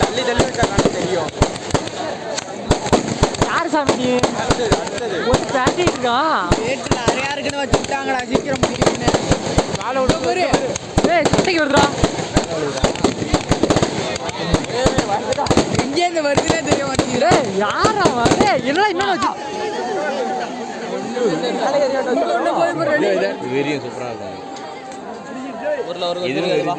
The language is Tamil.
தள்ளி தள்ளி விட்டா கண்ணு தெரியும் யார் சாமி ஒரு பேட்டி இருக்கா ரேட்டு நிறையா இருக்குன்னு வச்சுட்டாங்கடா சீக்கிரம் முடிக்கணும்னு காலை விட்டு பாரு ஏய் சட்டைக்கு வருதுடா எங்கேருந்து வருதுன்னே தெரிய மாட்டேங்குது யார் ஏய் என்னடா இன்னொன்று வச்சு வெறியும் சூப்பராக இருக்கும் இதுல வெறியும்